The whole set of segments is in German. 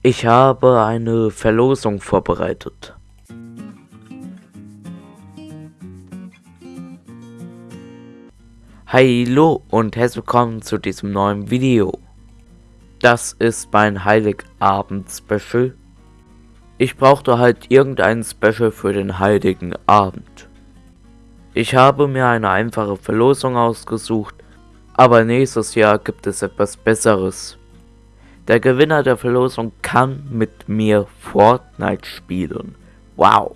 Ich habe eine Verlosung vorbereitet. Hallo und herzlich willkommen zu diesem neuen Video. Das ist mein Heiligabend-Special. Ich brauchte halt irgendein Special für den Heiligen Abend. Ich habe mir eine einfache Verlosung ausgesucht, aber nächstes Jahr gibt es etwas Besseres. Der Gewinner der Verlosung kann mit mir Fortnite spielen. Wow.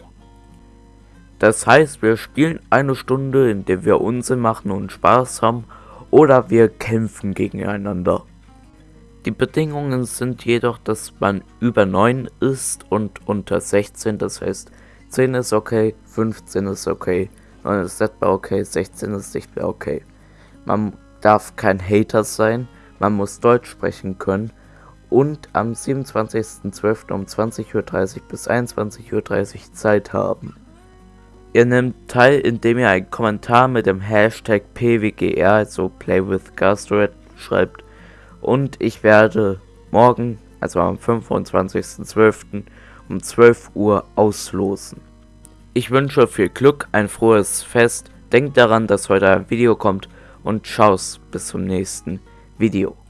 Das heißt, wir spielen eine Stunde, in der wir Unsinn machen und Spaß haben, oder wir kämpfen gegeneinander. Die Bedingungen sind jedoch, dass man über 9 ist und unter 16, das heißt 10 ist okay, 15 ist okay, 9 ist etwa okay, 16 ist nicht mehr okay. Man darf kein Hater sein, man muss Deutsch sprechen können und am 27.12. um 20.30 Uhr bis 21.30 Uhr Zeit haben. Ihr nehmt teil, indem ihr einen Kommentar mit dem Hashtag PWGR, also Play with Gastroid, schreibt und ich werde morgen, also am 25.12. um 12 Uhr auslosen. Ich wünsche viel Glück, ein frohes Fest, denkt daran, dass heute ein Video kommt und tschau's bis zum nächsten Video.